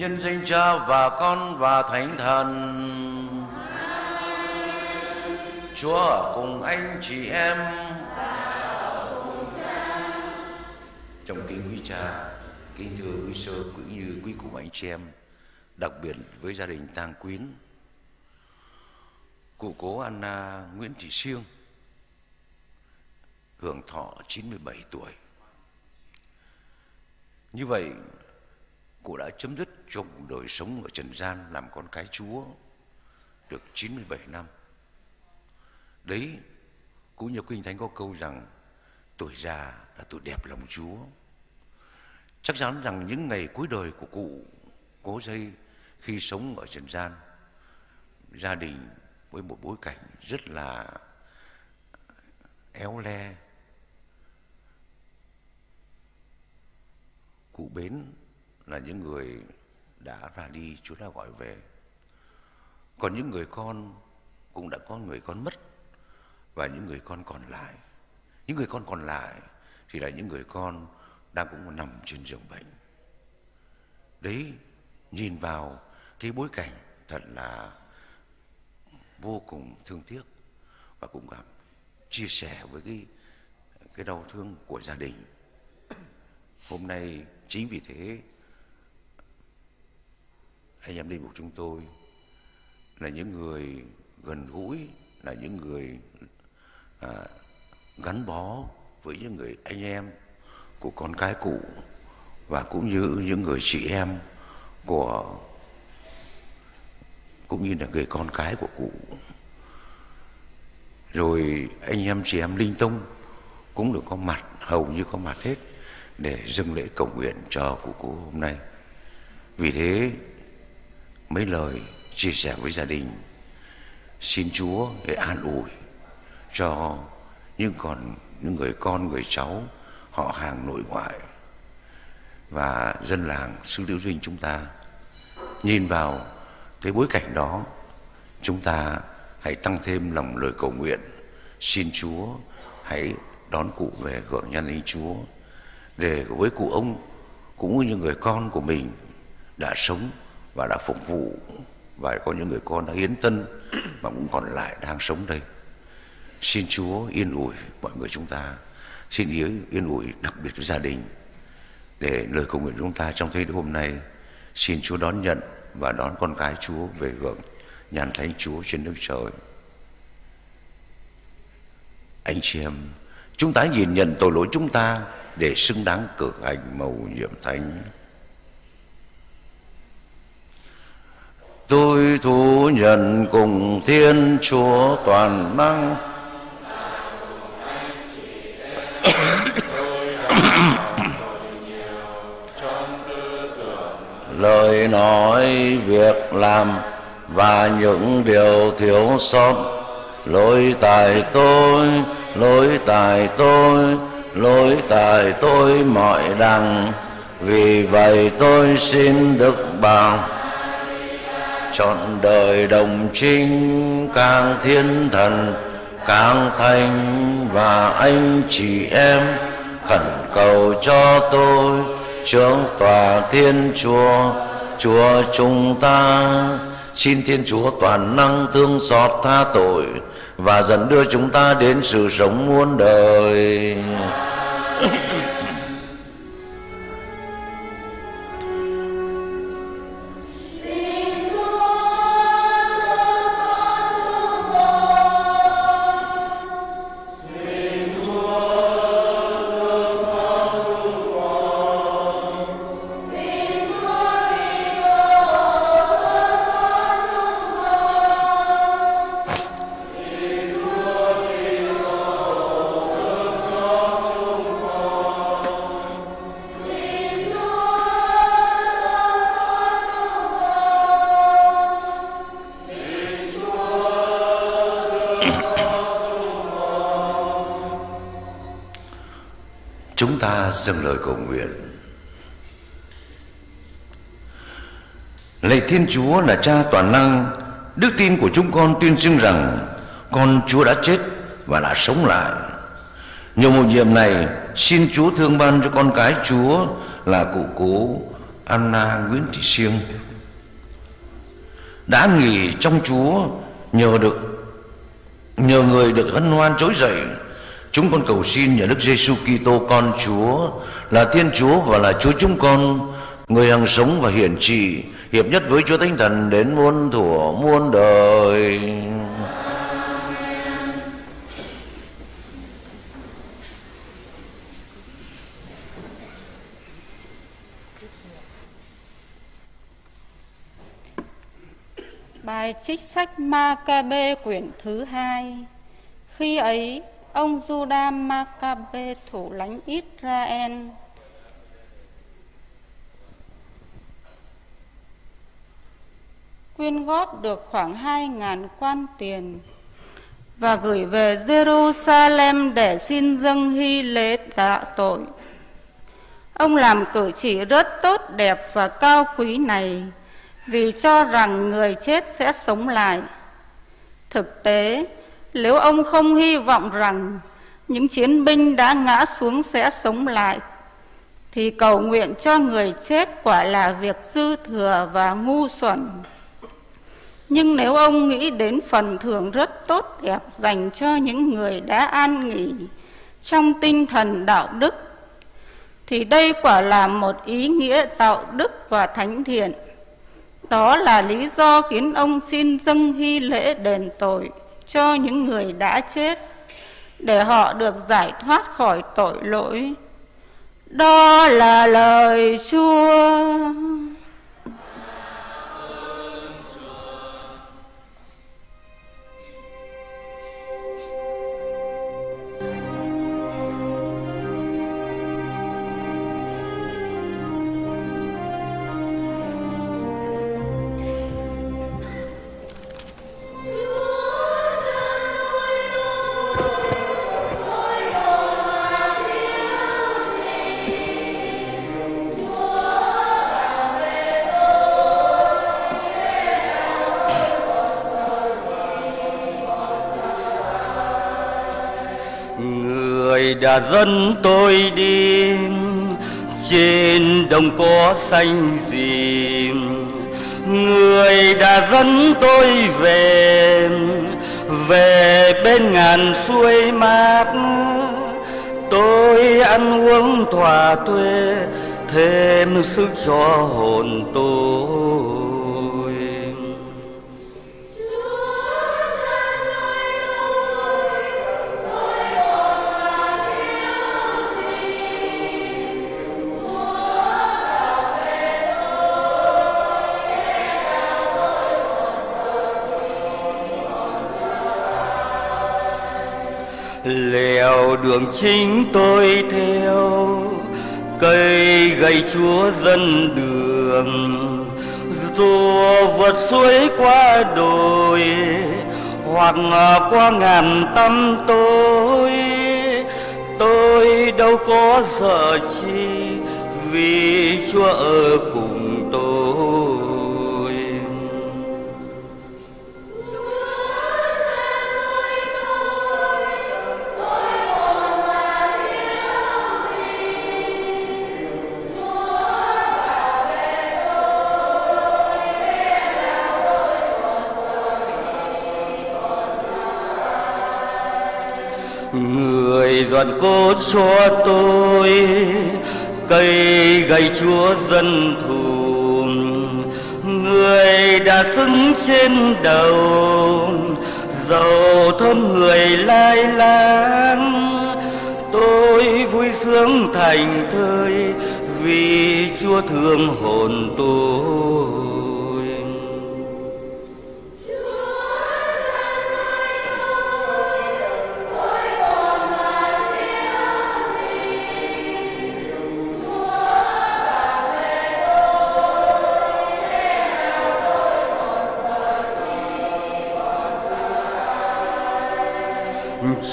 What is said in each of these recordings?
nhân danh Cha và Con và Thánh Thần. Chúa ở cùng anh chị em. Trong kính quý cha, kính thưa quý sơ cũng như quý cụ anh chị em, đặc biệt với gia đình Tang Quyến, cụ cố Anna Nguyễn Thị Siêng hưởng thọ 97 tuổi. Như vậy, cụ đã chấm dứt cho cuộc đời sống ở trần gian làm con cái Chúa được 97 năm. Đấy, cũng như Kinh Thánh có câu rằng tuổi già là tuổi đẹp lòng Chúa. Chắc chắn rằng những ngày cuối đời của cụ cố dây khi sống ở trần gian, gia đình với một bối cảnh rất là éo le, cụ Bến là những người đã ra đi, Chúa đã gọi về. Còn những người con cũng đã có người con mất và những người con còn lại. Những người con còn lại thì là những người con đang cũng nằm trên giường bệnh. Đấy, nhìn vào cái bối cảnh thật là vô cùng thương tiếc và cũng cảm chia sẻ với cái cái đau thương của gia đình. Hôm nay chính vì thế anh em linh mục chúng tôi là những người gần gũi là những người à, gắn bó với những người anh em của con cái cụ và cũng như những người chị em của cũng như là người con cái của cụ rồi anh em chị em linh tông cũng được có mặt hầu như có mặt hết để dâng lễ cầu nguyện cho cụ cụ hôm nay. Vì thế mấy lời chia sẻ với gia đình. Xin Chúa để an ủi cho những còn những người con, người cháu họ hàng nội ngoại và dân làng xứ Liễu Dinh chúng ta. Nhìn vào cái bối cảnh đó, chúng ta hãy tăng thêm lòng lời cầu nguyện. Xin Chúa hãy đón cụ về hưởng nhân linh Chúa để với cụ ông cũng như người con của mình đã sống và đã phục vụ và có những người con đã hiến tân mà cũng còn lại đang sống đây. Xin Chúa yên ủi mọi người chúng ta. Xin yên, yên ủi đặc biệt với gia đình để lời cầu nguyện chúng ta trong thế hôm nay. Xin Chúa đón nhận và đón con cái Chúa về hưởng nhàn thánh Chúa trên nước trời. Anh chị em chúng ta nhìn nhận tội lỗi chúng ta để xứng đáng cử hành màu nhiệm thánh. Tôi thú nhận cùng thiên chúa toàn năng. Lời nói, việc làm và những điều thiếu sót. Lỗi tại tôi, lỗi tại tôi, lỗi tại tôi mọi đằng. Vì vậy tôi xin đức bảo trọn đời đồng trinh càng thiên thần, càng thành và anh chị em. Khẩn cầu cho tôi, trưởng tòa thiên chúa chúa chúng ta. Xin thiên chúa toàn năng thương xót tha tội và dẫn đưa chúng ta đến sự sống muôn đời. Cầu nguyện. Lạy thiên chúa là cha toàn năng, đức tin của chúng con tuyên xưng rằng con chúa đã chết và đã sống lại. Nhờ một nhiệm này, xin chúa thương ban cho con cái chúa là cụ cố Anna Nguyễn Thị Siêng. Đã nghỉ trong Chúa nhờ được, nhờ người được hân hoan trỗi dậy chúng con cầu xin nhờ Đức Giêsu Kitô con Chúa là Thiên Chúa và là Chúa chúng con người hằng sống và hiển trị hiệp nhất với Chúa Thánh Thần đến muôn thuở muôn đời. Bài trích sách Ma-ca-bê quyển thứ hai Khi ấy, ông Judah Maccabe thủ lãnh Israel quyên góp được khoảng 2.000 quan tiền và gửi về Jerusalem để xin dâng hy lễ tạ tội. Ông làm cử chỉ rất tốt đẹp và cao quý này vì cho rằng người chết sẽ sống lại. Thực tế, nếu ông không hy vọng rằng những chiến binh đã ngã xuống sẽ sống lại, thì cầu nguyện cho người chết quả là việc dư thừa và ngu xuẩn. Nhưng nếu ông nghĩ đến phần thưởng rất tốt đẹp dành cho những người đã an nghỉ trong tinh thần đạo đức, thì đây quả là một ý nghĩa đạo đức và thánh thiện. Đó là lý do khiến ông xin dâng hy lễ đền tội cho những người đã chết, để họ được giải thoát khỏi tội lỗi. Đó là lời Chúa. Đã dẫn tôi đi, trên đồng cỏ xanh gì người đã dẫn tôi về về bên ngàn suối mát. Tôi ăn uống thỏa thuê, thêm sức cho hồn tôi. Lèo đường chính tôi theo, cây gầy chúa dân đường. Rùa vượt suối qua đồi, hoặc qua ngàn tâm tôi tôi đâu có sợ chi vì chúa ở đoàn cốt cho tôi, cây gầy chúa dân thù người đã xứng trên đầu dầu thơm người lai lang. Tôi vui sướng thành thơi vì chúa thương hồn tôi.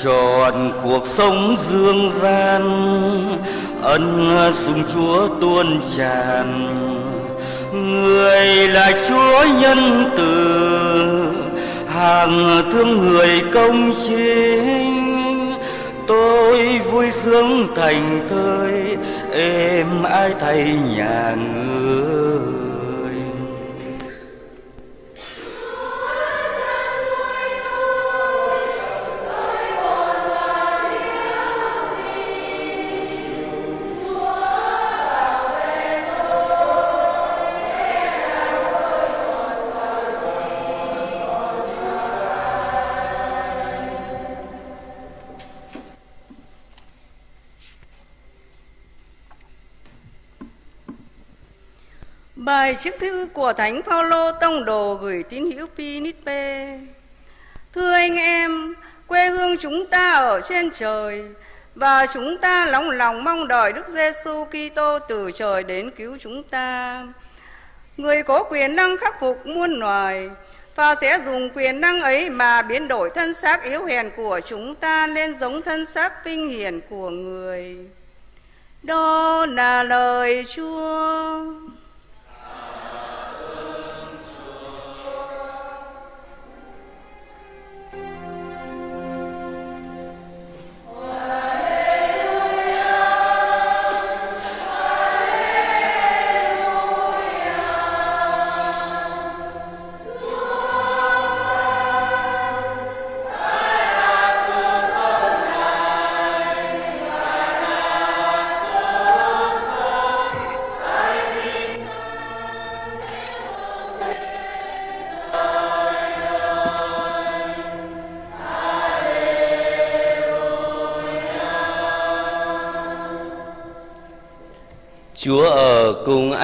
Trọn cuộc sống dương gian, ân sùng chúa tuôn tràn. Người là chúa nhân từ, hàng thương người công chính. Tôi vui sướng thành thơi, êm ai thay nhà người. Bài chiếc thư của Thánh Phaolô tông đồ gửi tín hữu Pinipe. Thưa anh em, quê hương chúng ta ở trên trời và chúng ta lòng lòng mong đợi Đức Giêsu Kitô từ trời đến cứu chúng ta. Người có quyền năng khắc phục muôn loài và sẽ dùng quyền năng ấy mà biến đổi thân xác yếu hèn của chúng ta lên giống thân xác vinh hiển của người. Đó là lời Chúa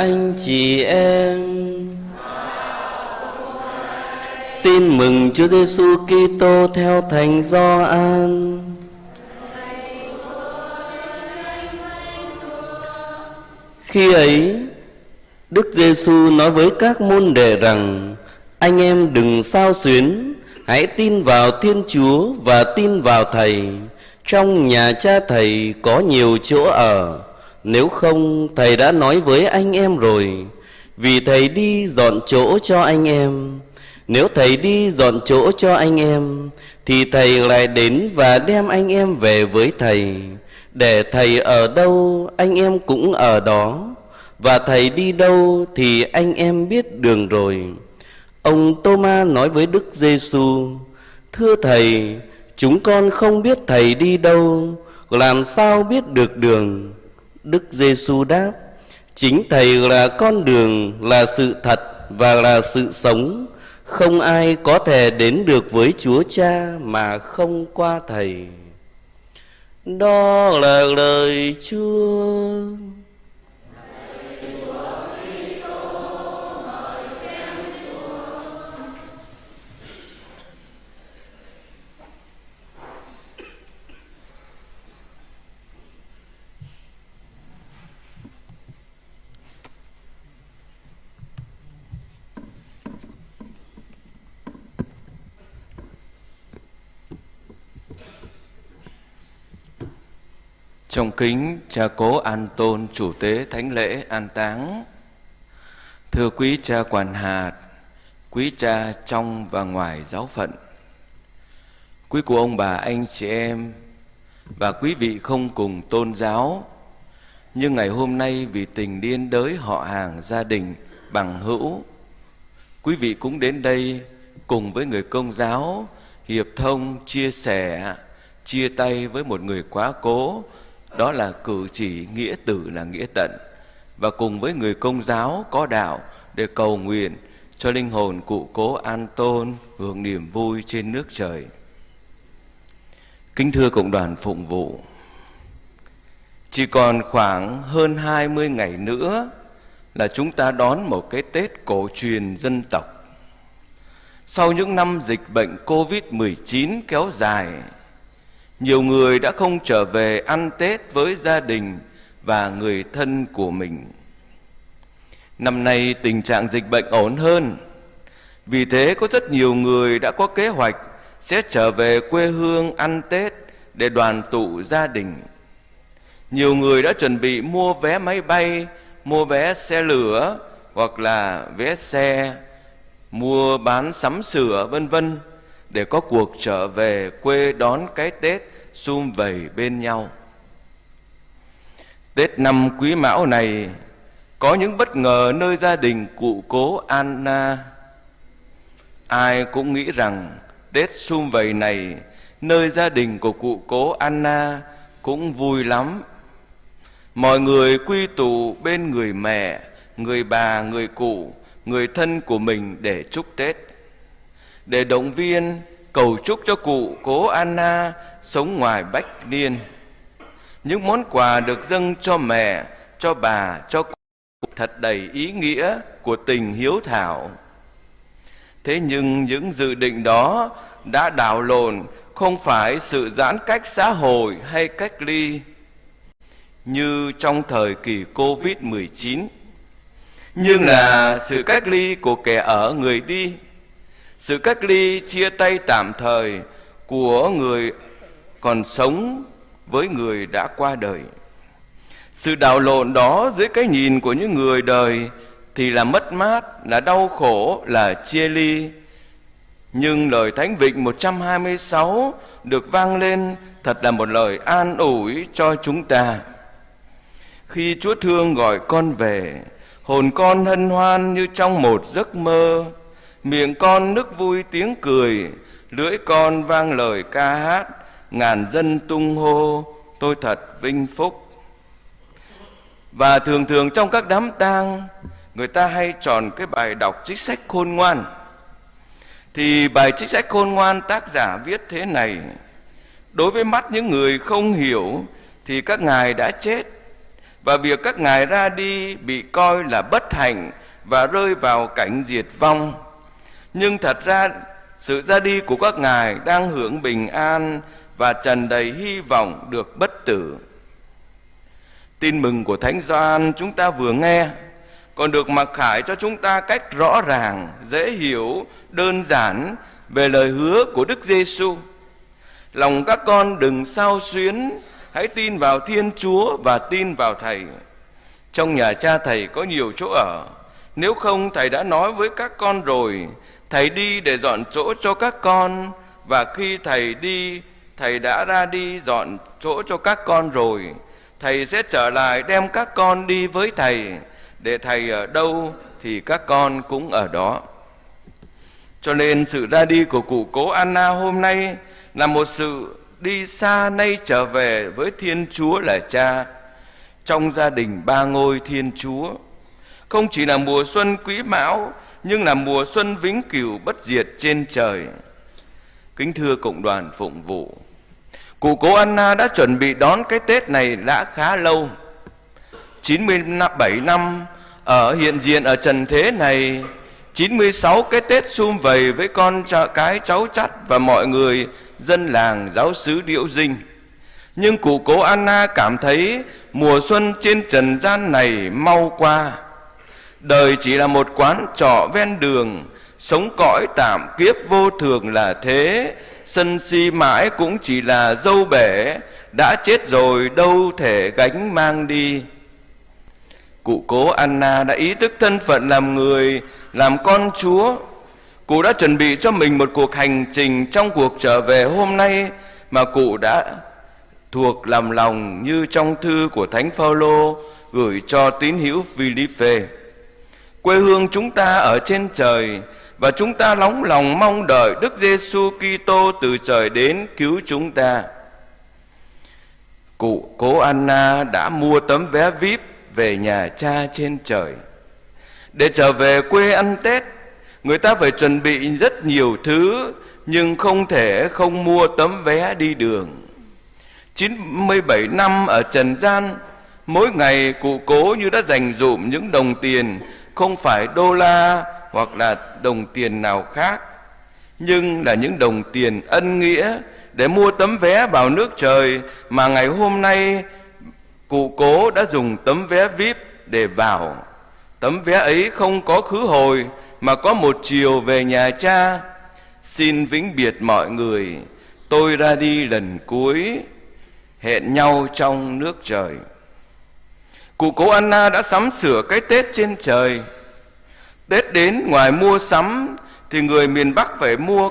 anh chị em. Tin mừng Chúa Giêsu Kitô theo Thánh Gioan. Khi ấy, Đức Giêsu nói với các môn đệ rằng: Anh em đừng sao xuyến, hãy tin vào Thiên Chúa và tin vào Thầy. Trong nhà cha Thầy có nhiều chỗ ở nếu không, thầy đã nói với anh em rồi. Vì thầy đi dọn chỗ cho anh em. Nếu thầy đi dọn chỗ cho anh em, Thì thầy lại đến và đem anh em về với thầy. Để thầy ở đâu, anh em cũng ở đó. Và thầy đi đâu, thì anh em biết đường rồi. Ông Tô-ma nói với Đức Giêsu: Thưa thầy, Chúng con không biết thầy đi đâu. Làm sao biết được đường? Đức Giêsu đáp: Chính Thầy là con đường, là sự thật và là sự sống. Không ai có thể đến được với Chúa Cha mà không qua Thầy. Đó là lời Chúa. Trong kính, cha cố an tôn chủ tế thánh lễ an táng. Thưa quý cha quản hạt, Quý cha trong và ngoài giáo phận, Quý cụ ông bà anh chị em Và quý vị không cùng tôn giáo, Nhưng ngày hôm nay vì tình điên đới họ hàng gia đình bằng hữu, Quý vị cũng đến đây cùng với người công giáo Hiệp thông chia sẻ, Chia tay với một người quá cố đó là cử chỉ nghĩa tử là nghĩa tận và cùng với người công giáo có đạo để cầu nguyện cho linh hồn cụ cố an tôn hưởng niềm vui trên nước trời kính thưa cộng đoàn phụng vụ chỉ còn khoảng hơn 20 ngày nữa là chúng ta đón một cái Tết cổ truyền dân tộc. Sau những năm dịch bệnh Covid-19 kéo dài, nhiều người đã không trở về ăn Tết với gia đình và người thân của mình. Năm nay tình trạng dịch bệnh ổn hơn, vì thế có rất nhiều người đã có kế hoạch sẽ trở về quê hương ăn Tết để đoàn tụ gia đình. Nhiều người đã chuẩn bị mua vé máy bay, mua vé xe lửa hoặc là vé xe, mua bán sắm sửa vân vân để có cuộc trở về quê đón cái Tết sum vầy bên nhau. Tết năm Quý Mão này có những bất ngờ nơi gia đình cụ cố Anna. Ai cũng nghĩ rằng Tết sum vầy này nơi gia đình của cụ cố Anna cũng vui lắm. Mọi người quy tụ bên người mẹ, người bà, người cụ, người thân của mình để chúc Tết. Để động viên, cầu chúc cho cụ cố Anna sống ngoài bách niên. Những món quà được dâng cho mẹ, cho bà, cho cụ thật đầy ý nghĩa của tình hiếu thảo. Thế nhưng những dự định đó đã đảo lộn không phải sự giãn cách xã hội hay cách ly như trong thời kỳ Covid-19 nhưng là sự cách ly của kẻ ở người đi sự cách ly chia tay tạm thời của người còn sống với người đã qua đời sự đảo lộn đó dưới cái nhìn của những người đời thì là mất mát, là đau khổ, là chia ly. Nhưng lời Thánh Vịnh 126 được vang lên thật là một lời an ủi cho chúng ta. Khi Chúa thương gọi con về, hồn con hân hoan như trong một giấc mơ, miệng con nức vui tiếng cười, lưỡi con vang lời ca hát, ngàn dân tung hô, tôi thật vinh phúc. Và thường thường trong các đám tang Người ta hay chọn cái bài đọc trích sách khôn ngoan Thì bài trích sách khôn ngoan tác giả viết thế này Đối với mắt những người không hiểu Thì các ngài đã chết Và việc các ngài ra đi bị coi là bất hạnh Và rơi vào cảnh diệt vong nhưng thật ra sự ra đi của các ngài đang hưởng bình an Và trần đầy hy vọng được bất tử Tin mừng của Thánh Gioan chúng ta vừa nghe còn được mặc khải cho chúng ta cách rõ ràng, dễ hiểu, đơn giản về lời hứa của Đức Giêsu. Lòng các con đừng sao xuyến, hãy tin vào Thiên Chúa và tin vào Thầy. Trong nhà cha Thầy có nhiều chỗ ở, nếu không Thầy đã nói với các con rồi, Thầy đi để dọn chỗ cho các con. Và khi Thầy đi, Thầy đã ra đi dọn chỗ cho các con rồi. Thầy sẽ trở lại đem các con đi với thầy. Để thầy ở đâu thì các con cũng ở đó. Cho nên sự ra đi của cụ cố Anna hôm nay là một sự đi xa nay trở về với Thiên Chúa là Cha. Trong gia đình ba ngôi Thiên Chúa. Không chỉ là mùa xuân quý mão nhưng là mùa xuân vĩnh cửu bất diệt trên trời. Kính thưa cộng đoàn phụng vụ, Cụ cố Anna đã chuẩn bị đón cái Tết này đã khá lâu. 97 năm ở hiện diện ở trần thế này 96 cái Tết sum vầy với con cái cháu chắt và mọi người dân làng giáo xứ Điễu Dinh. Nhưng cụ cố Anna cảm thấy mùa xuân trên trần gian này mau qua. Đời chỉ là một quán trọ ven đường, Sống cõi tạm kiếp vô thường là thế. Sân si mãi cũng chỉ là dâu bể, đã chết rồi đâu thể gánh mang đi. Cụ cố anna đã ý thức thân phận làm người, làm con chúa. Cụ đã chuẩn bị cho mình một cuộc hành trình trong cuộc trở về hôm nay mà cụ đã thuộc làm lòng như trong thư của thánh phaolô gửi cho tín hữu Philippe. Quê hương chúng ta ở trên trời và chúng ta nóng lòng mong đợi Đức Giêsu Kitô từ trời đến cứu chúng ta. Cụ cố Anna đã mua tấm vé VIP về nhà cha trên trời. Để trở về quê ăn Tết, người ta phải chuẩn bị rất nhiều thứ nhưng không thể không mua tấm vé đi đường. 97 năm ở trần gian, mỗi ngày cụ cố như đã dành dụm những đồng tiền không phải đô la hoặc là đồng tiền nào khác, nhưng là những đồng tiền ân nghĩa để mua tấm vé vào nước trời mà ngày hôm nay cụ cố đã dùng tấm vé vip để vào. Tấm vé ấy không có khứ hồi mà có một chiều về nhà cha. Xin vĩnh biệt mọi người, tôi ra đi lần cuối. Hẹn nhau trong nước trời cụ cố anna đã sắm sửa cái tết trên trời Tết đến ngoài mua sắm thì người miền Bắc phải mua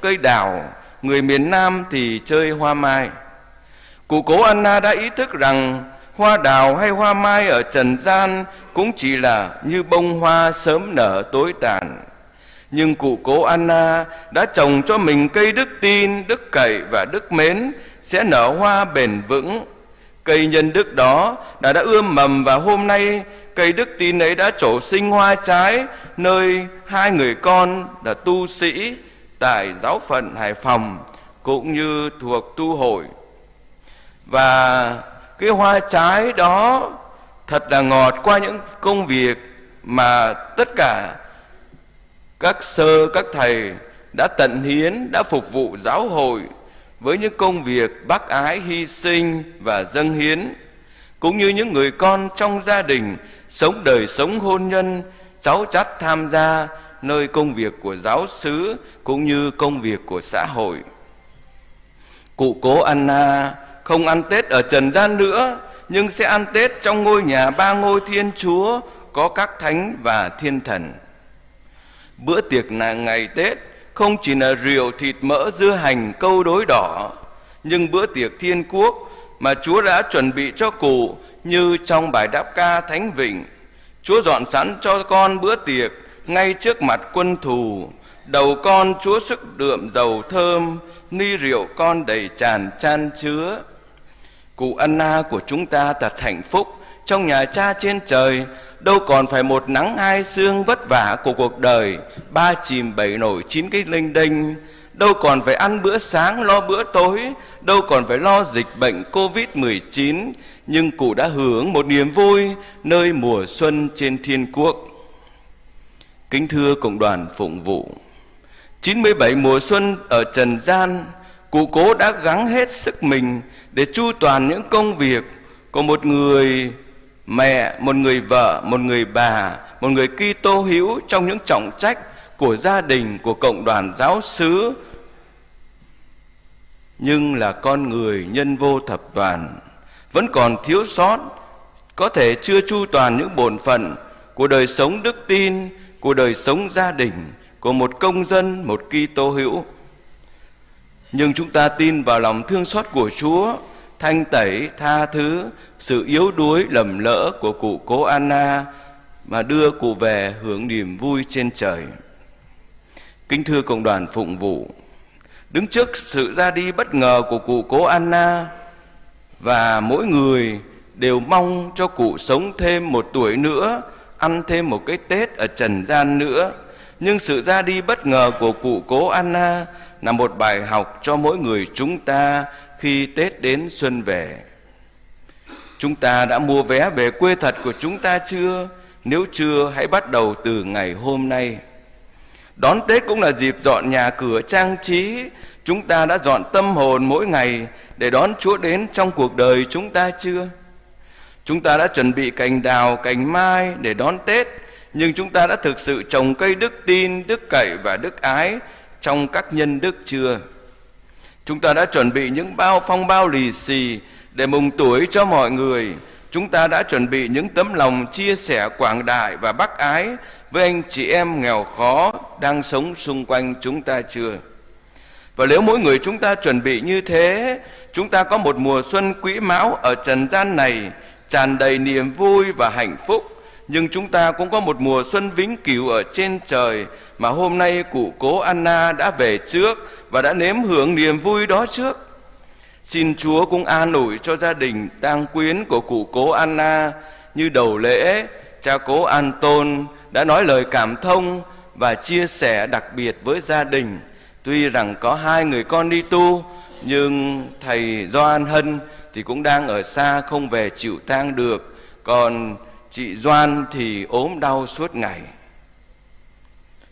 cây đào, người miền Nam thì chơi hoa mai. Cụ cố Anna đã ý thức rằng hoa đào hay hoa mai ở trần gian cũng chỉ là như bông hoa sớm nở tối tàn. Nhưng cụ cố Anna đã trồng cho mình cây đức tin, đức cậy và đức mến sẽ nở hoa bền vững. Cây nhân đức đó đã đã ươm mầm và hôm nay cây đức tin ấy đã trổ sinh hoa trái, nơi hai người con là tu sĩ tại giáo phận Hải Phòng cũng như thuộc tu hội. Và cái hoa trái đó thật là ngọt qua những công việc mà tất cả các sơ, các thầy đã tận hiến, đã phục vụ giáo hội với những công việc bác ái hy sinh và dâng hiến, cũng như những người con trong gia đình sống đời sống hôn nhân, cháu chắt tham gia nơi công việc của giáo xứ cũng như công việc của xã hội cụ cố Anna không ăn Tết ở trần gian nữa, nhưng sẽ ăn Tết trong ngôi nhà ba ngôi Thiên Chúa có các thánh và thiên thần. Bữa tiệc là ngày Tết không chỉ là rượu thịt mỡ dưa hành câu đối đỏ nhưng bữa tiệc thiên quốc mà Chúa đã chuẩn bị cho cụ như trong bài đáp ca Thánh Vịnh. Chúa dọn sẵn cho con bữa tiệc ngay trước mặt quân thù. Đầu con Chúa sức đượm dầu thơm, ni rượu con đầy tràn chan chứa. Cụ Anna của chúng ta thật hạnh phúc trong nhà cha trên trời, đâu còn phải một nắng hai sương vất vả của cuộc đời, ba chìm bảy nổi chín cái linh đinh, đâu còn phải ăn bữa sáng lo bữa tối, đâu còn phải lo dịch bệnh Covid-19, nhưng cụ đã hưởng một niềm vui nơi mùa xuân trên thiên quốc. Kính thưa Cộng đoàn Phụng vụ, 97 mùa xuân ở Trần gian, cụ cố đã gắng hết sức mình để chu toàn những công việc của một người mẹ, một người vợ, một người bà, một người Kitô hữu trong những trọng trách của gia đình, của cộng đoàn giáo xứ, nhưng là con người nhân vô thập toàn, vẫn còn thiếu sót, có thể chưa chu toàn những bổn phận của đời sống đức tin, của đời sống gia đình, của một công dân, một Kitô hữu. Nhưng chúng ta tin vào lòng thương xót của Chúa, thanh tẩy, tha thứ, sự yếu đuối, lầm lỡ của cụ cố Anna mà đưa cụ về hưởng niềm vui trên trời. Kính thưa cộng đoàn phụng vụ, đứng trước sự ra đi bất ngờ của cụ cố Anna và mỗi người đều mong cho cụ sống thêm một tuổi nữa, ăn thêm một cái Tết ở trần gian nữa. Nhưng sự ra đi bất ngờ của cụ cố Anna là một bài học cho mỗi người chúng ta khi Tết đến xuân về. Chúng ta đã mua vé về quê thật của chúng ta chưa? Nếu chưa, hãy bắt đầu từ ngày hôm nay. Đón Tết cũng là dịp dọn nhà cửa trang trí. Chúng ta đã dọn tâm hồn mỗi ngày để đón Chúa đến trong cuộc đời chúng ta chưa? Chúng ta đã chuẩn bị cành đào, cành mai để đón Tết, nhưng chúng ta đã thực sự trồng cây đức tin, đức cậy và đức ái trong các nhân đức chưa? Chúng ta đã chuẩn bị những bao phong bao lì xì để mừng tuổi cho mọi người. Chúng ta đã chuẩn bị những tấm lòng chia sẻ quảng đại và bác ái với anh chị em nghèo khó đang sống xung quanh chúng ta chưa? Và nếu mỗi người chúng ta chuẩn bị như thế, chúng ta có một mùa xuân quý mão ở trần gian này tràn đầy niềm vui và hạnh phúc nhưng chúng ta cũng có một mùa xuân vĩnh cửu ở trên trời mà hôm nay cụ cố Anna đã về trước và đã nếm hưởng niềm vui đó trước. Xin Chúa cũng an ủi cho gia đình tang quyến của cụ cố Anna như đầu lễ, cha cố An Tôn đã nói lời cảm thông và chia sẻ đặc biệt với gia đình. Tuy rằng có hai người con đi tu, nhưng thầy Doan Hân thì cũng đang ở xa không về chịu tang được. Còn chị Doan thì ốm đau suốt ngày.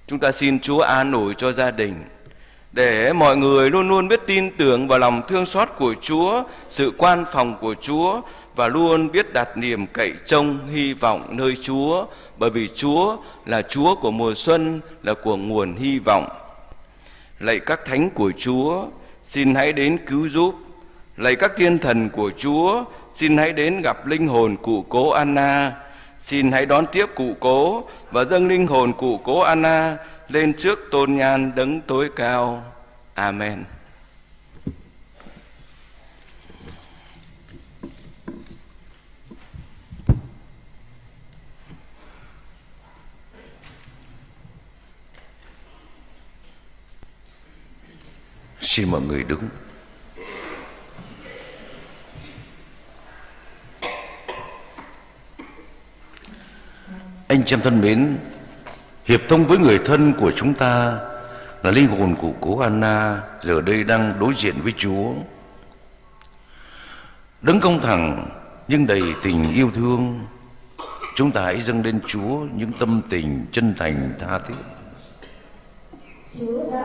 Chúng ta xin Chúa an ủi cho gia đình để mọi người luôn luôn biết tin tưởng vào lòng thương xót của Chúa, sự quan phòng của Chúa và luôn biết đặt niềm cậy trông hy vọng nơi Chúa bởi vì Chúa là Chúa của mùa xuân, là của nguồn hy vọng. Lạy các thánh của Chúa, xin hãy đến cứu giúp. Lạy các thiên thần của Chúa, xin hãy đến gặp linh hồn cụ cố Anna. Xin hãy đón tiếp cụ cố và dâng linh hồn cụ cố Anna lên trước tôn nhan đấng tối cao. Amen. Xin mọi người đứng. Anh chị em thân mến, hiệp thông với người thân của chúng ta là linh hồn của cố Anna giờ đây đang đối diện với Chúa. Đứng công thẳng nhưng đầy tình yêu thương, Chúng ta hãy dâng lên Chúa những tâm tình chân thành tha thiết. Chúa đã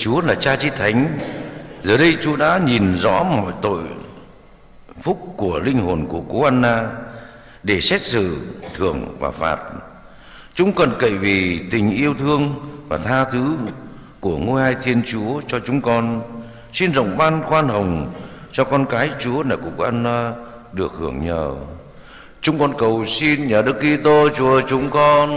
Chúa là cha chí thánh. Giờ đây Chúa đã nhìn rõ mọi tội Phúc của linh hồn của cố Anna Để xét xử, thưởng và phạt. Chúng cần cậy vì tình yêu thương và tha thứ Của ngôi hai Thiên Chúa cho chúng con. Xin rộng ban khoan hồng Cho con cái Chúa là của cố Anna được hưởng nhờ. Chúng con cầu xin nhờ Đức Kitô Chúa chúng con.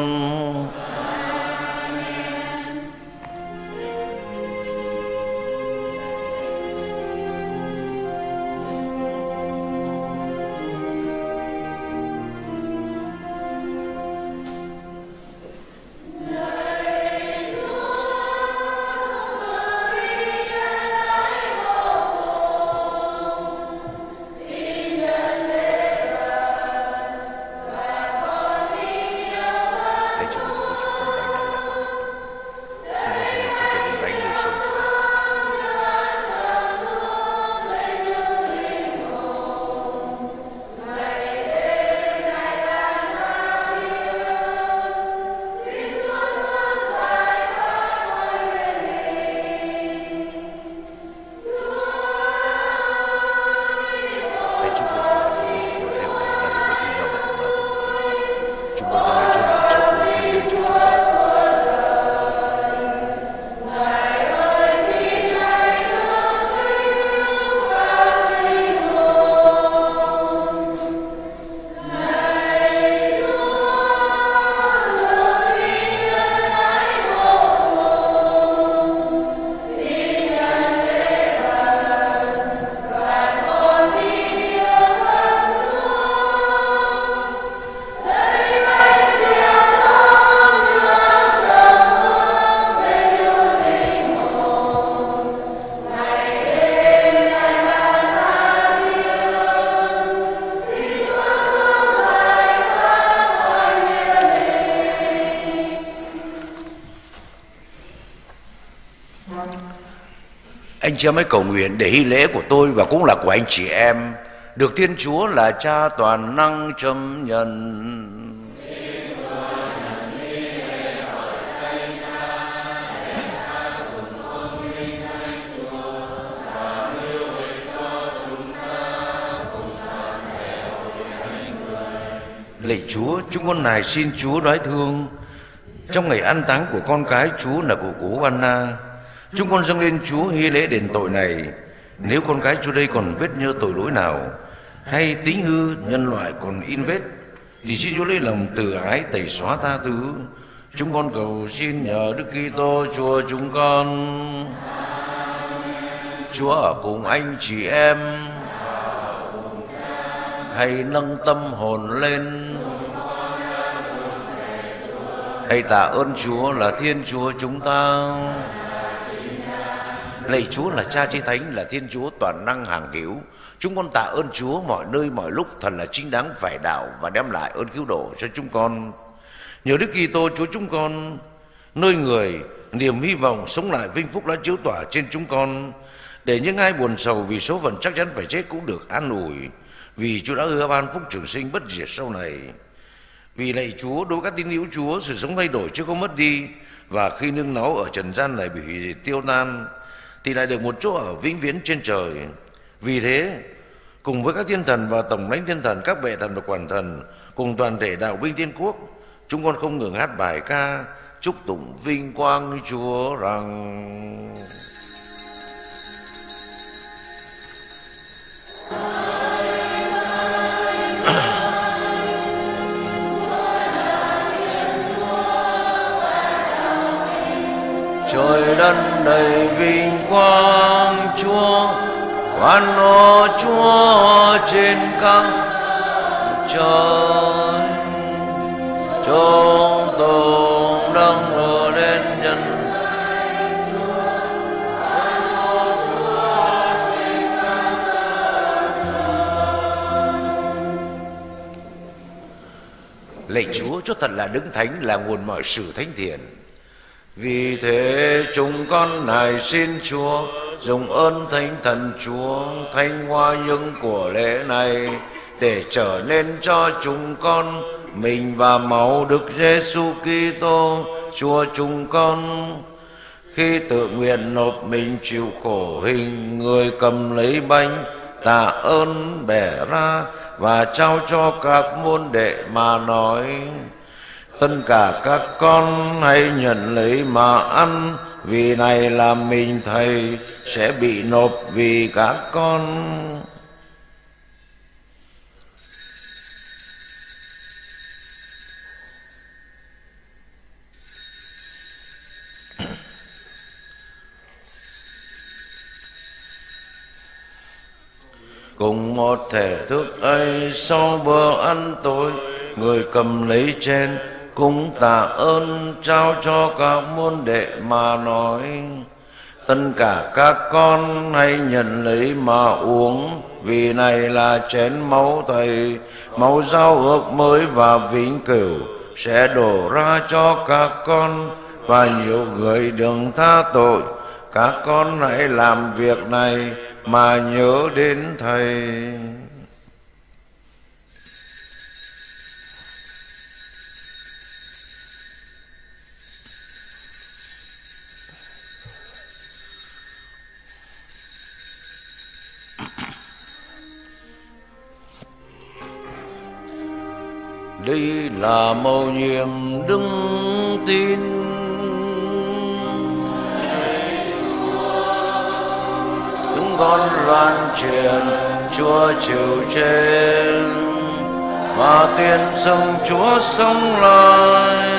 Chị em hãy cầu nguyện để hy lễ của tôi và cũng là của anh chị em được Thiên Chúa là Cha toàn năng chấp nhận. Lạy Chúa, chúng con này xin Chúa đoái thương trong ngày an táng của con cái Chúa là của cố Anna. Chúng con dâng lên Chúa hy lễ đền tội này. Nếu con cái Chúa đây còn vết nhơ tội lỗi nào, Hay tính hư nhân loại còn in vết, Thì xin Chúa lấy lòng từ ái tẩy xóa tha thứ. Chúng con cầu xin nhờ Đức Kitô, Chúa chúng con. Chúa ở cùng anh chị em. Hãy nâng tâm hồn lên. Hãy tạ ơn Chúa là Thiên Chúa chúng ta. Lạy Chúa là Cha Chí Thánh, là Thiên Chúa toàn năng hàng hữu Chúng con tạ ơn Chúa mọi nơi mọi lúc, thật là chính đáng phải đạo và đem lại ơn cứu độ cho chúng con. Nhờ Đức Kitô, Chúa chúng con, nơi người niềm hy vọng sống lại vinh phúc đã chiếu tỏa trên chúng con, để những ai buồn sầu vì số phận chắc chắn phải chết cũng được an ủi, vì Chúa đã hứa ban phúc trường sinh bất diệt sau này. Vì lạy Chúa, đối với các tín hữu Chúa, sự sống thay đổi chứ không mất đi, và khi nương náu ở trần gian này bị hủy tiêu tan thì lại được một chỗ ở vĩnh viễn trên trời. Vì thế, cùng với các thiên thần và tổng lãnh thiên thần, các bệ thần và quản thần, cùng toàn thể đạo binh thiên quốc, chúng con không ngừng hát bài ca chúc tụng vinh quang Chúa rằng trời đất đầy vinh quang Chúa quan ô Chúa trên các trời. Chúng tùng đang ở đến nhân lạy Chúa, cho thật là đứng thánh là nguồn mọi sự thánh thiện vì thế chúng con này xin Chúa dùng ơn thánh thần Chúa thanh hoa những của lễ này để trở nên cho chúng con mình và máu Đức Giêsu Kitô, Chúa chúng con. Khi tự nguyện nộp mình chịu khổ hình, người cầm lấy bánh, tạ ơn, bẻ ra và trao cho các môn đệ mà nói tất cả các con hãy nhận lấy mà ăn. Vì này là mình thầy sẽ bị nộp vì các con. Cùng một thể thức ấy sau bữa ăn tối, người cầm lấy chén cũng tạ ơn, trao cho các môn đệ mà nói. Tất cả các con hãy nhận lấy mà uống, vì này là chén máu thầy. Máu giao ước mới và vĩnh cửu sẽ đổ ra cho các con, và nhiều người đừng tha tội. Các con hãy làm việc này mà nhớ đến thầy. Đây là mầu nhiệm đức tin. Chúng con loan truyền chúa chịu trên, mà tiên xưng chúa sống lại.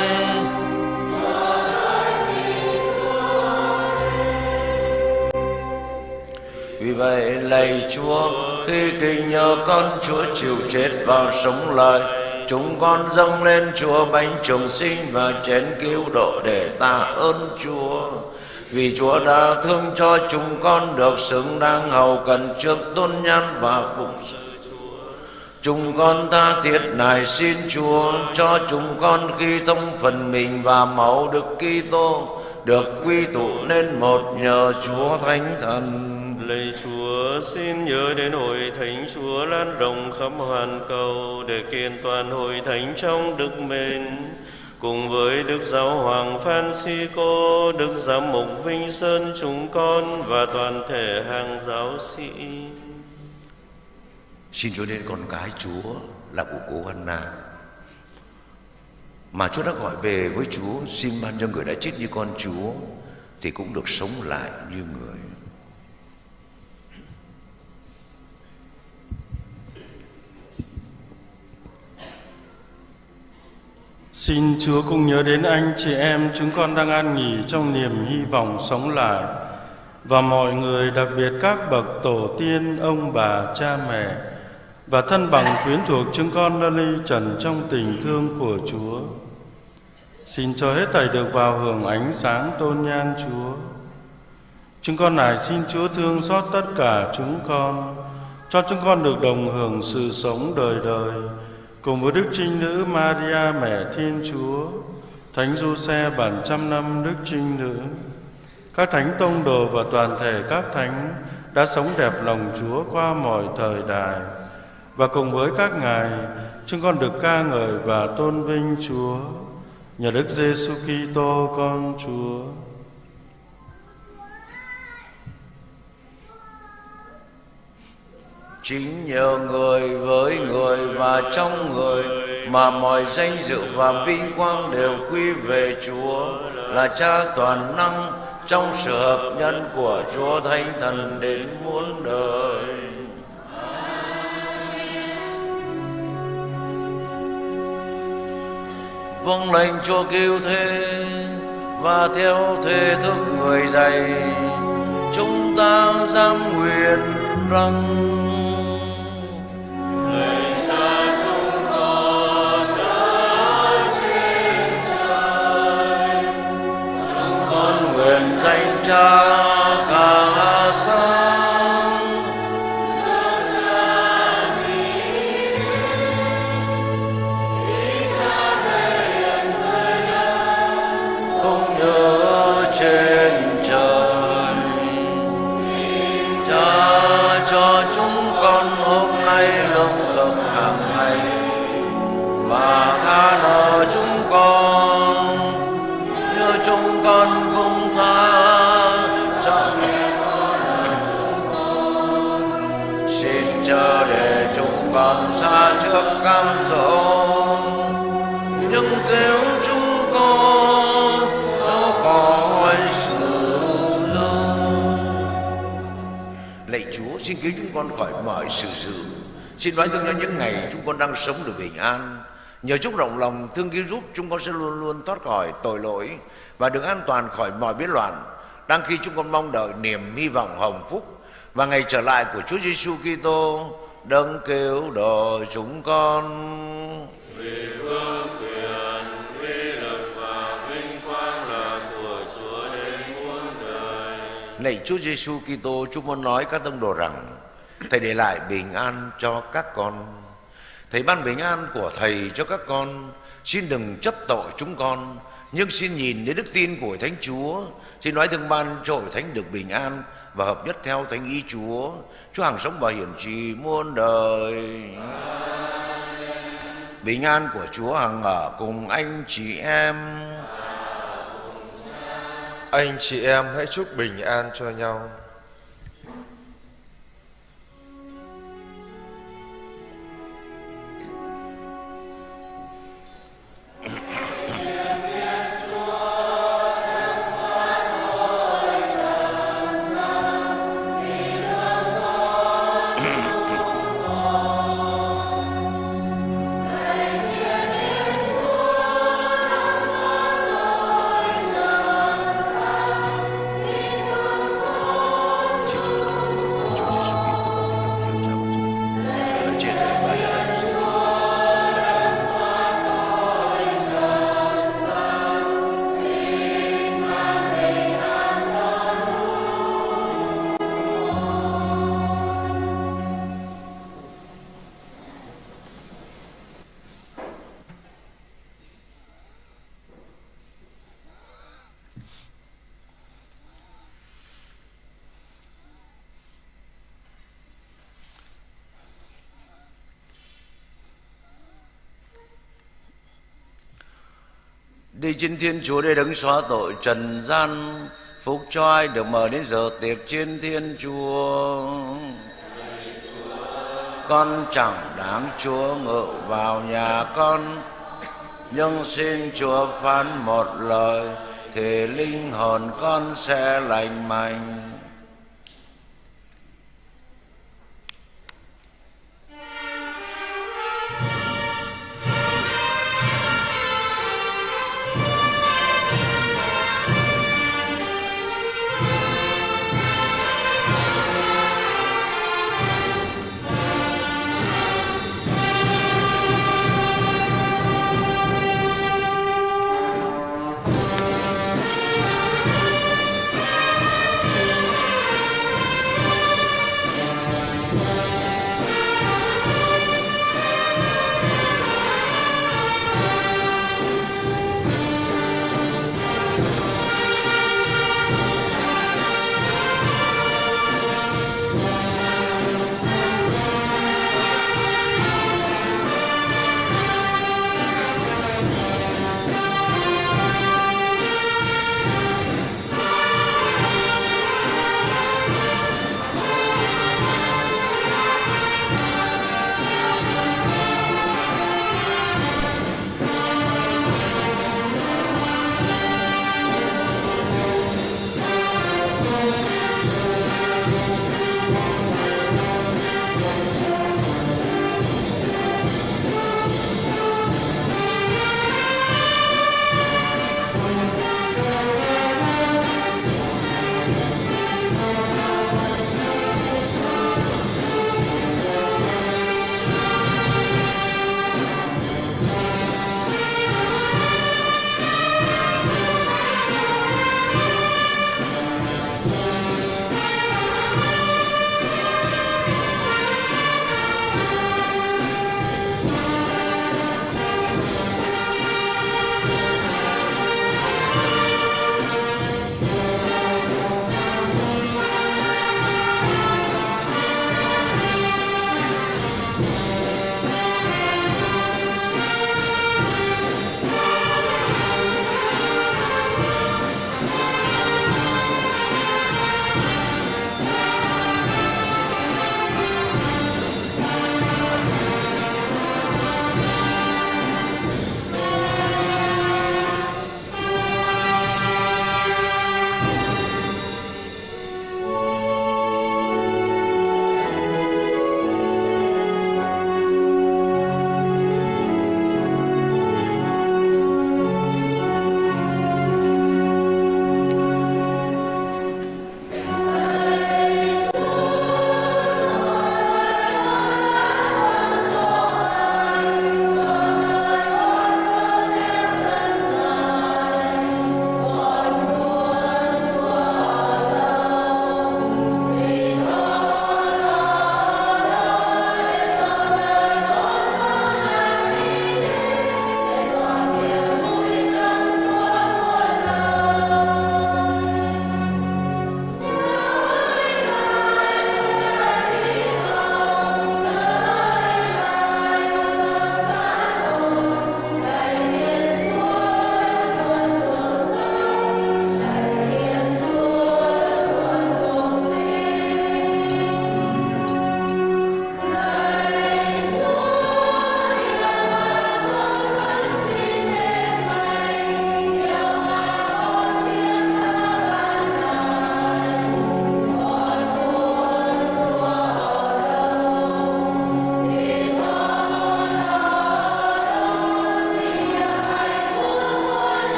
Vì vậy lạy chúa, khi kinh nhờ con chúa chịu chết và sống lại chúng con dâng lên Chúa bánh trường sinh và chén cứu độ để tạ ơn Chúa. Vì Chúa đã thương cho chúng con được xứng đáng hầu cần trước tôn nhân và phụng sự Chúng con tha thiết này xin Chúa cho chúng con khi thông phần mình và máu Đức Kitô được quy tụ nên một nhờ Chúa Thánh Thần. Lạy Chúa, xin nhớ đến hội thánh Chúa lan rộng khắp hoàn cầu để kiện toàn hội thánh trong đức mến. Cùng với Đức Giáo Hoàng Francisco, Đức Giám mục Vinh Sơn chúng con và toàn thể hàng giáo sĩ. Xin Chúa đến con cái Chúa là của cô Anna mà Chúa đã gọi về với Chúa xin ban cho người đã chết như con Chúa thì cũng được sống lại như người. Xin Chúa cùng nhớ đến anh chị em chúng con đang an nghỉ trong niềm hy vọng sống lại và mọi người đặc biệt các bậc tổ tiên, ông bà, cha mẹ và thân bằng quyến thuộc chúng con đã ly trần trong tình thương của Chúa. Xin cho hết thảy được vào hưởng ánh sáng tôn nhan Chúa. Chúng con này xin Chúa thương xót tất cả chúng con, cho chúng con được đồng hưởng sự sống đời đời, cùng với Đức Trinh Nữ Maria Mẹ Thiên Chúa, Thánh Giuse bản trăm năm Đức Trinh Nữ, các thánh tông đồ và toàn thể các thánh đã sống đẹp lòng Chúa qua mọi thời đại. Và cùng với các ngài, chúng con được ca ngợi và tôn vinh Chúa nhờ Đức Giêsu Kitô con Chúa. Chính nhờ người với người và trong người mà mọi danh dự và vinh quang đều quy về Chúa, là Cha toàn năng trong sự hợp nhân của Chúa Thánh Thần đến muôn đời. Vâng lệnh Chúa kêu thế và theo thế thức người dạy, chúng ta dám nguyện rằng chúng con như chúng con. Cũng tha để xa trước cam dỗ. Nhưng kêu chúng con sao khỏi sự dâu lạy Chúa, xin cứu chúng con khỏi mọi sự dữ xin nói thương cho những ngày chúng con đang sống được bình an. Nhờ chúc rộng lòng thương cứu giúp chúng con sẽ luôn luôn thoát khỏi tội lỗi và được an toàn khỏi mọi biến loạn. Đang khi chúng con mong đợi niềm hy vọng hồng phúc và ngày trở lại của Chúa Giêsu Kitô đấng cứu độ chúng con Lạy Chúa Giêsu Kitô, chúng muốn nói các tông đồ rằng Thầy để lại bình an cho các con. Thầy ban bình an của Thầy cho các con. Xin đừng chấp tội chúng con, nhưng xin nhìn đến đức tin của Thánh Chúa. Xin nói thương ban cho Thánh được bình an và hợp nhất theo Thánh ý Chúa. Chúa hàng sống và hiển trì muôn đời. Bình an của Chúa hằng ở cùng anh chị em. Anh chị em, hãy chúc bình an cho nhau. Đi trên thiên Chúa để đấng xóa tội trần gian Phúc cho ai được mở đến giờ tiệc trên thiên Chúa. Con chẳng đáng Chúa ngự vào nhà con, Nhưng xin Chúa phán một lời, Thì linh hồn con sẽ lành mạnh.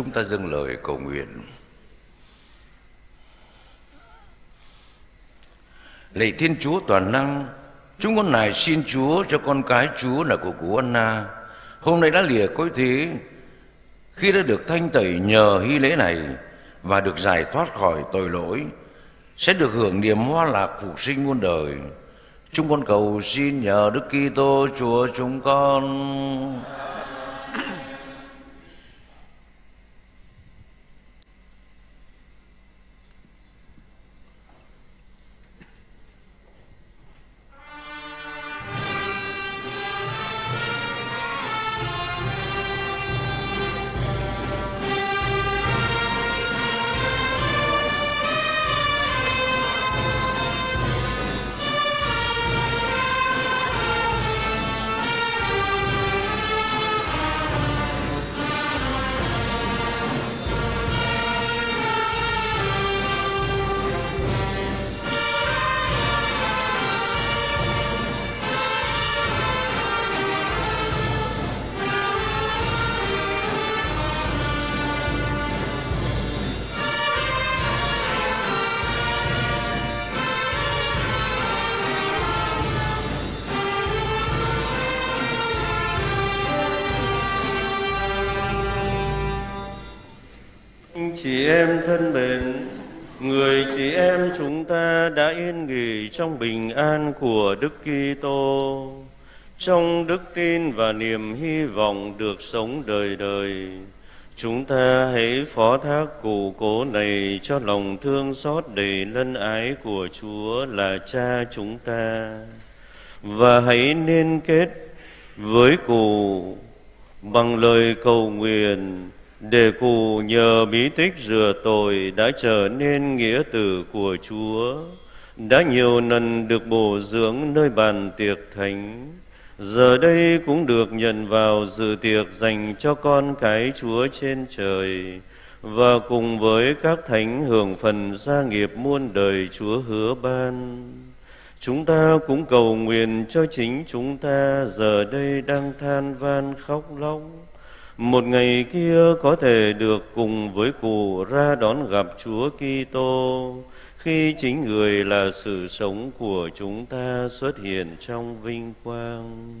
Chúng ta dâng lời cầu nguyện. Lạy Thiên Chúa toàn năng, chúng con nài xin Chúa cho con cái Chúa là của cụ Anna. Hôm nay đã lìa cõi thế, khi đã được thanh tẩy nhờ hy lễ này và được giải thoát khỏi tội lỗi, sẽ được hưởng niềm hoa lạc phục sinh muôn đời. Chúng con cầu xin nhờ Đức Kitô Chúa chúng con. Em thân mến, người chị em chúng ta đã yên nghỉ trong bình an của Đức Kitô, trong đức tin và niềm hy vọng được sống đời đời. Chúng ta hãy phó thác cụ cố này cho lòng thương xót đầy lân ái của Chúa là Cha chúng ta và hãy liên kết với cụ bằng lời cầu nguyện để cụ nhờ bí tích rửa tội đã trở nên nghĩa tử của Chúa, đã nhiều lần được bổ dưỡng nơi bàn tiệc thánh, giờ đây cũng được nhận vào dự tiệc dành cho con cái Chúa trên trời, và cùng với các thánh hưởng phần gia nghiệp muôn đời Chúa hứa ban. Chúng ta cũng cầu nguyện cho chính chúng ta giờ đây đang than van khóc lóc, một ngày kia có thể được cùng với cụ ra đón gặp Chúa Kitô khi chính người là sự sống của chúng ta xuất hiện trong vinh quang.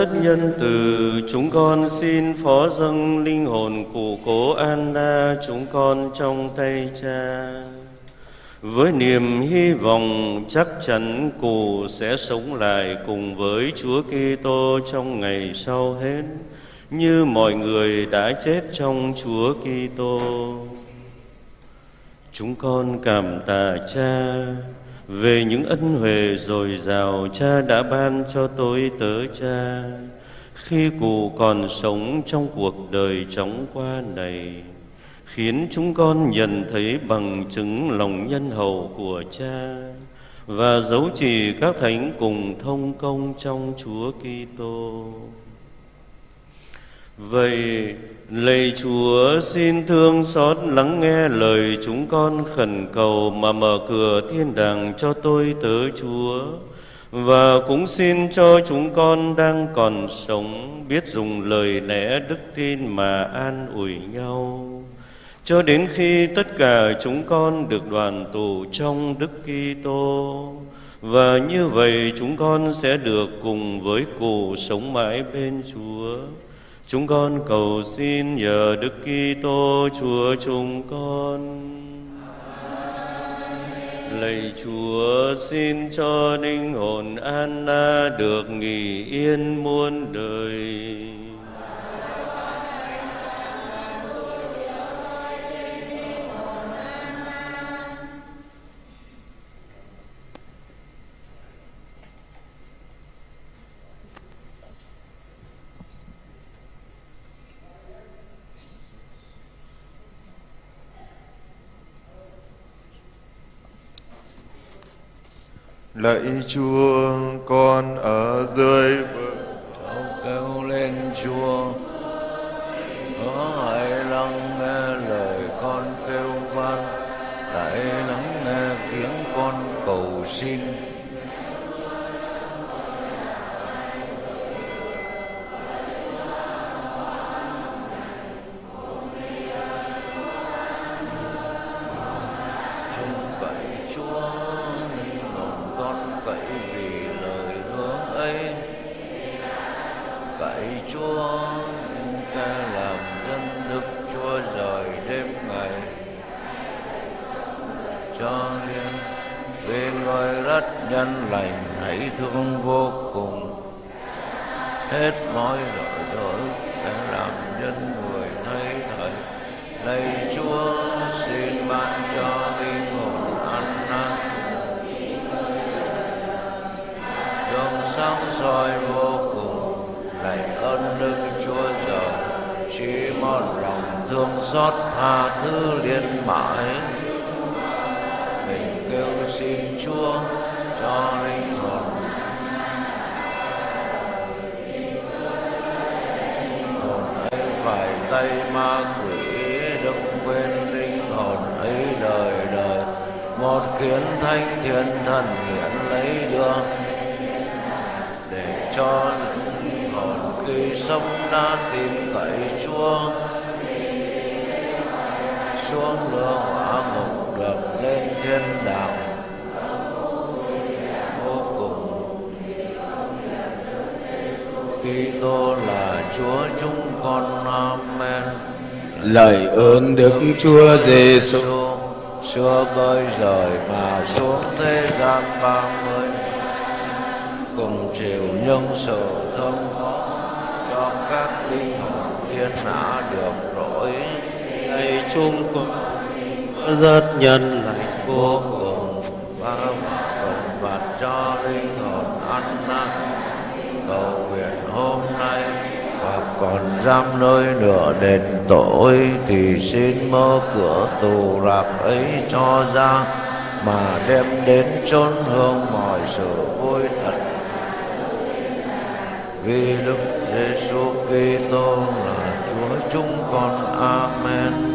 Rất nhân từ, chúng con xin phó dâng linh hồn cụ cố An La chúng con trong tay cha. Với niềm hy vọng chắc chắn cụ sẽ sống lại cùng với Chúa Kitô trong ngày sau hết, như mọi người đã chết trong Chúa Kitô. Chúng con cảm tạ cha về những ân huệ dồi dào cha đã ban cho tôi tớ cha khi cụ còn sống trong cuộc đời chóng qua này, khiến chúng con nhận thấy bằng chứng lòng nhân hậu của cha và dấu chỉ các thánh cùng thông công trong Chúa Kitô. Vậy lạy Chúa, xin thương xót lắng nghe lời chúng con khẩn cầu mà mở cửa thiên đàng cho tôi tớ, Chúa. Và cũng xin cho chúng con đang còn sống biết dùng lời lẽ đức tin mà an ủi nhau. Cho đến khi tất cả chúng con được đoàn tụ trong Đức Kitô, và như vậy chúng con sẽ được cùng với cụ sống mãi bên Chúa. Chúng con cầu xin nhờ Đức Kitô, Chúa chúng con. Lạy Chúa, xin cho linh hồn Anna được nghỉ yên muôn đời. Lạy Chúa, con ở dưới vực kêu lên Chúa Hứa nhân lành hãy thương vô cùng. Hết mọi tội lỗi để làm nhân người thấy thời lạy Chúa, xin ban cho linh hồn an năn. Đường sáng soi vô cùng, lạy ơn đức chúa trời chỉ một lòng thương xót tha thứ liên mãi. Mình kêu xin chúa cho linh hồn hồn ấy phải tay ma quỷ đừng quên linh hồn ấy đời đời một kiến thanh thiên thần hiện lấy đưa để cho linh hồn khi sống đã tìm cậy Chúa xuống lửa hỏa ngục được lên thiên Kitô là Chúa chúng con amen Lời ơn Đức Chúa Giêsu xưa cơi rời mà xuống thế gian ba mươi cùng chịu nhân sự thương cho các linh hồn thiên hạ được rỗi Lạy chúng con rất nhân lành vô cùng và phần phạt cho linh còn giam nơi nửa đền tội thì xin mở cửa tù lạc ấy cho ra, mà đem đến chốn hương mọi sự vui thật vì Đức Giêsu Kitô là Chúa chúng con. Amen.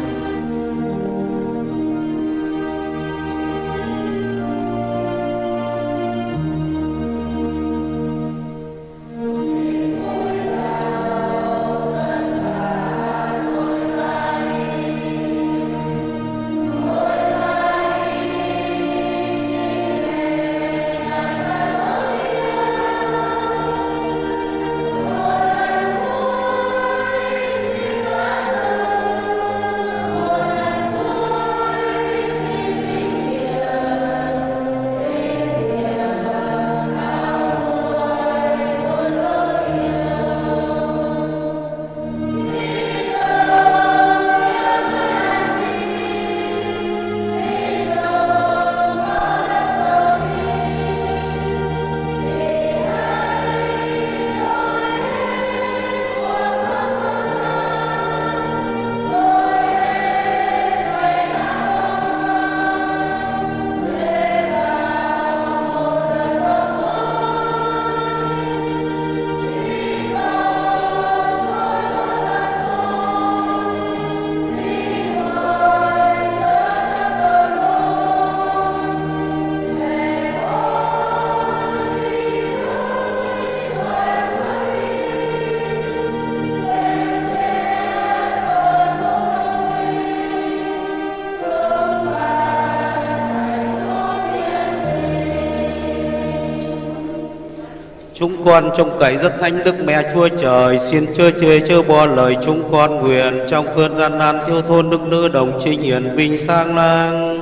Con trông cậy rất thánh đức mẹ chúa trời. Xin chớ chê, chớ bo lời chúng con nguyện Trong cơn gian nan thiếu thôn đức nữ đồng trinh hiển bình sang lang.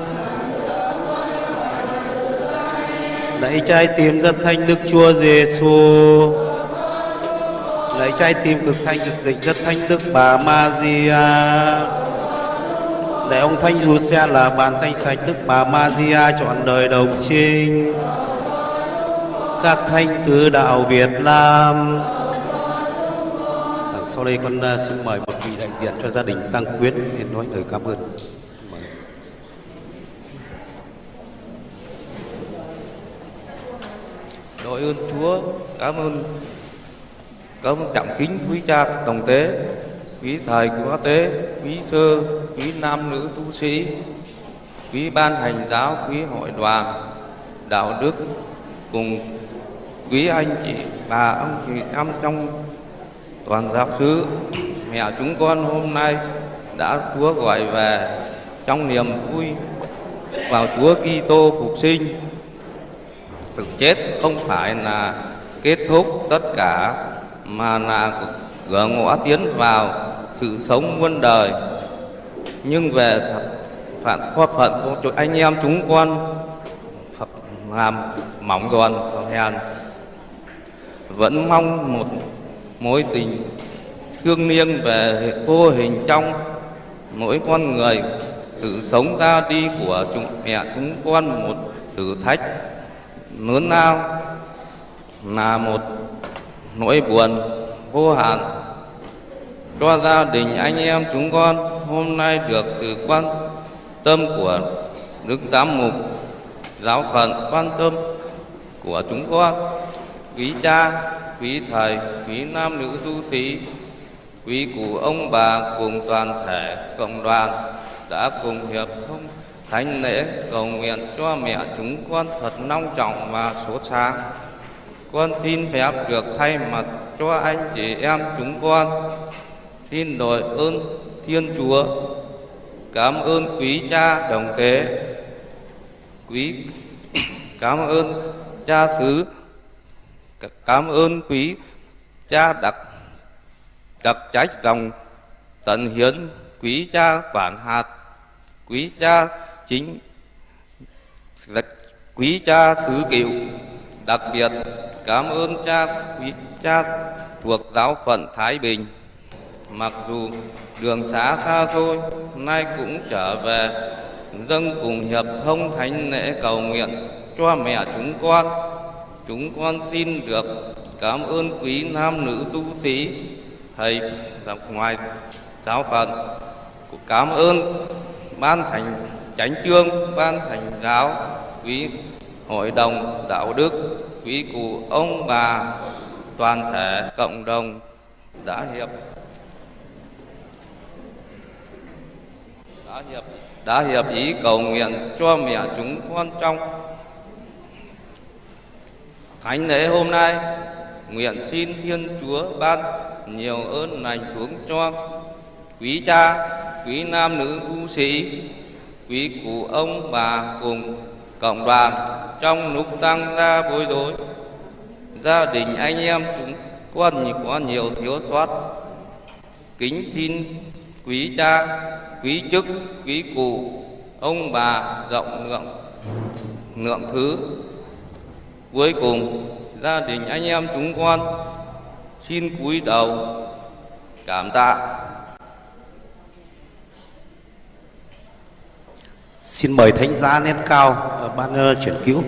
Lạy trái tim rất thanh đức chúa Giêsu Lạy trái tim cực thanh cực tịnh rất thanh đức bà Maria Lạy ông thánh du xe là bàn thanh sạch đức bà Maria chọn đời đồng trinh các thánh tứ đạo Việt Nam. À, sau đây con uh, xin mời một vị đại diện cho gia đình Tăng Quyến để nói lời cảm ơn. Đội ơn Chúa, cảm ơn cảm ơn trọng kính quý cha đồng tế, quý thầy quá tế, quý sơ, quý nam nữ tu sĩ, quý ban hành giáo, quý hội đoàn, đạo đức cùng quý anh chị, bà ông chị em trong toàn giáo xứ, mẹ chúng con hôm nay đã Chúa gọi về trong niềm vui vào Chúa Kitô phục sinh. Sự chết không phải là kết thúc tất cả, mà là cửa ngõ tiến vào sự sống muôn đời. Nhưng về phận khoa phận của anh em chúng con làm mỏng giòn hèn vẫn mong một mối tình thương niêng về vô hình trong. Mỗi con người, sự sống ra đi của chúng mẹ chúng con một thử thách lớn lao là một nỗi buồn vô hạn. Cho gia đình anh em chúng con, hôm nay được sự quan tâm của đức giám mục giáo phận quan tâm của chúng con quý cha, quý thầy, quý nam nữ tu sĩ, quý cụ ông bà cùng toàn thể cộng đoàn đã cùng hiệp thông thánh lễ cầu nguyện cho mẹ chúng con thật long trọng và sốt sáng. Con xin phép được thay mặt cho anh chị em chúng con, xin đội ơn thiên chúa, cảm ơn quý cha đồng tế, quý, cảm ơn cha xứ cảm ơn quý cha đặc đặc trách dòng tận hiến quý cha quản hạt, quý cha chính quý cha xứ cựu. Đặc biệt, cảm ơn cha, quý cha thuộc giáo phận Thái Bình. Mặc dù đường xá xa xôi, nay cũng trở về dâng cùng hiệp thông thánh lễ cầu nguyện cho mẹ chúng con chúng con xin được cảm ơn quý nam nữ tu sĩ, thầy dọc ngoài giáo phận. Cảm ơn ban thành chánh chương, ban thành giáo, quý hội đồng đạo đức, quý cụ ông bà, toàn thể cộng đồng đã hiệp đã hiệp đã hiệp ý cầu nguyện cho mẹ chúng con trong thánh lễ hôm nay, nguyện xin thiên chúa ban nhiều ơn lành xuống cho quý cha, quý nam nữ tu sĩ, quý cụ ông bà cùng cộng đoàn trong lúc tăng ra bối rối. Gia đình anh em chúng con có nhiều thiếu sót. Kính xin quý cha, quý chức, quý cụ, ông bà rộng rộng lượng thứ cuối cùng, gia đình anh em chúng con xin cúi đầu cảm tạ Xin mời thánh giá nét cao ờ, ban ờ, chuyển cứu.